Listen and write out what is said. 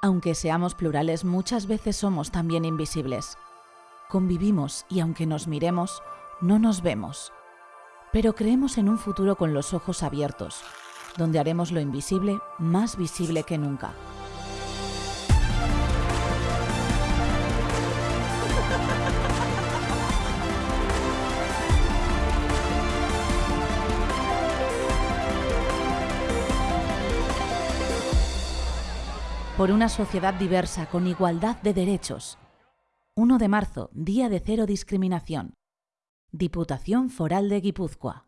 Aunque seamos plurales, muchas veces somos también invisibles. Convivimos y aunque nos miremos, no nos vemos. Pero creemos en un futuro con los ojos abiertos, donde haremos lo invisible más visible que nunca. Por una sociedad diversa con igualdad de derechos. 1 de marzo, Día de Cero Discriminación. Diputación Foral de Guipúzcoa.